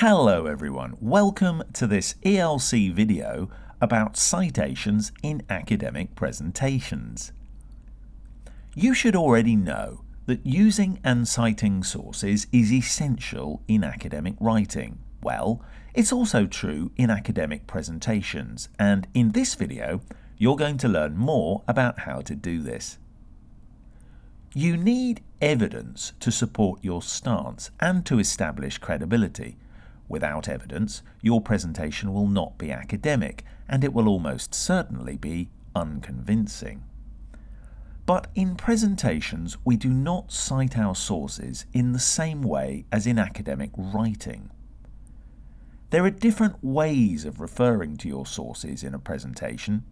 Hello everyone, welcome to this ELC video about citations in academic presentations. You should already know that using and citing sources is essential in academic writing. Well, it's also true in academic presentations and in this video you're going to learn more about how to do this. You need evidence to support your stance and to establish credibility. Without evidence, your presentation will not be academic and it will almost certainly be unconvincing. But in presentations, we do not cite our sources in the same way as in academic writing. There are different ways of referring to your sources in a presentation.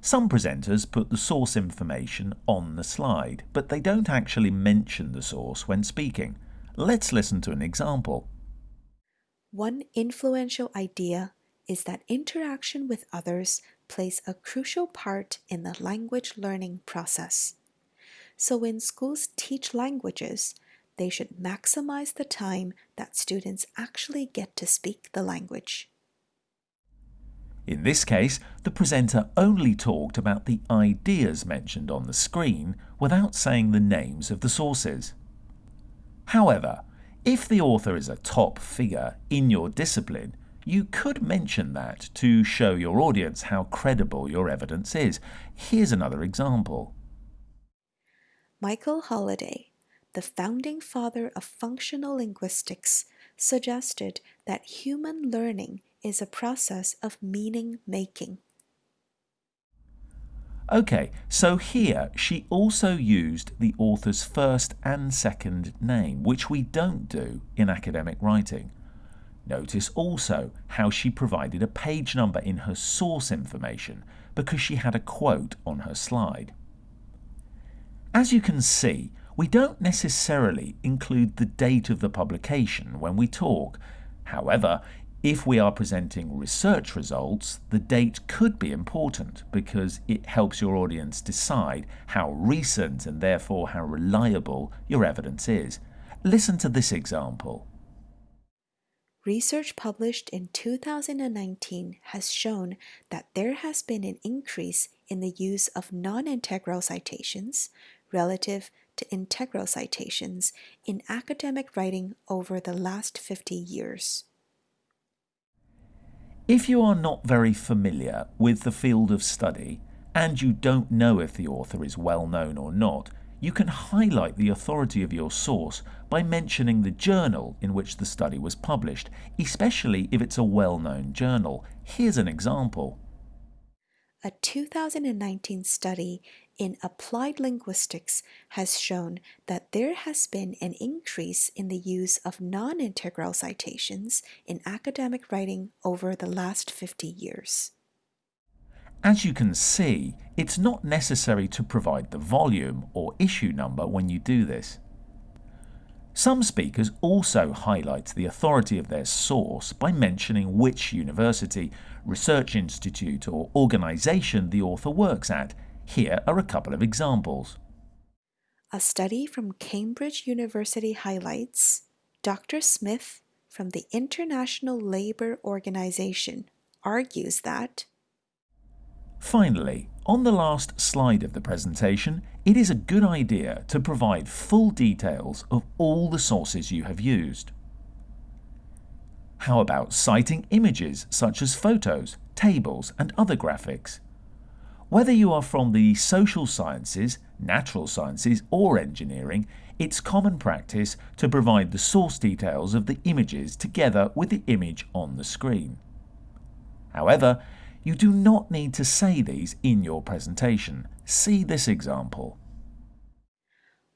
Some presenters put the source information on the slide, but they don't actually mention the source when speaking. Let's listen to an example. One influential idea is that interaction with others plays a crucial part in the language learning process. So when schools teach languages, they should maximize the time that students actually get to speak the language. In this case, the presenter only talked about the ideas mentioned on the screen without saying the names of the sources. However, if the author is a top figure in your discipline, you could mention that to show your audience how credible your evidence is. Here's another example. Michael Halliday, the founding father of functional linguistics, suggested that human learning is a process of meaning making. Okay, so here she also used the author's first and second name, which we don't do in academic writing. Notice also how she provided a page number in her source information because she had a quote on her slide. As you can see, we don't necessarily include the date of the publication when we talk. However, if we are presenting research results, the date could be important because it helps your audience decide how recent and therefore how reliable your evidence is. Listen to this example. Research published in 2019 has shown that there has been an increase in the use of non-integral citations relative to integral citations in academic writing over the last 50 years. If you are not very familiar with the field of study and you don't know if the author is well known or not, you can highlight the authority of your source by mentioning the journal in which the study was published, especially if it's a well-known journal. Here's an example. A 2019 study in applied linguistics has shown that there has been an increase in the use of non-integral citations in academic writing over the last 50 years. As you can see, it's not necessary to provide the volume or issue number when you do this. Some speakers also highlight the authority of their source by mentioning which university, research institute or organisation the author works at. Here are a couple of examples. A study from Cambridge University highlights Dr. Smith from the International Labour Organization argues that Finally, on the last slide of the presentation, it is a good idea to provide full details of all the sources you have used. How about citing images such as photos, tables and other graphics? Whether you are from the social sciences, natural sciences or engineering, it's common practice to provide the source details of the images together with the image on the screen. However, you do not need to say these in your presentation. See this example.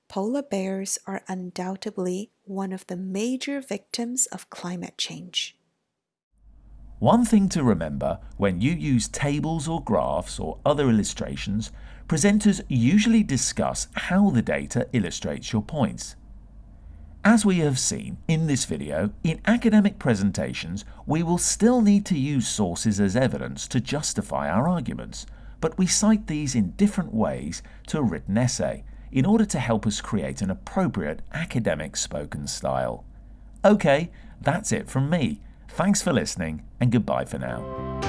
Polar bears are undoubtedly one of the major victims of climate change. One thing to remember when you use tables or graphs or other illustrations, presenters usually discuss how the data illustrates your points. As we have seen in this video, in academic presentations we will still need to use sources as evidence to justify our arguments, but we cite these in different ways to a written essay in order to help us create an appropriate academic spoken style. Okay, that's it from me. Thanks for listening and goodbye for now.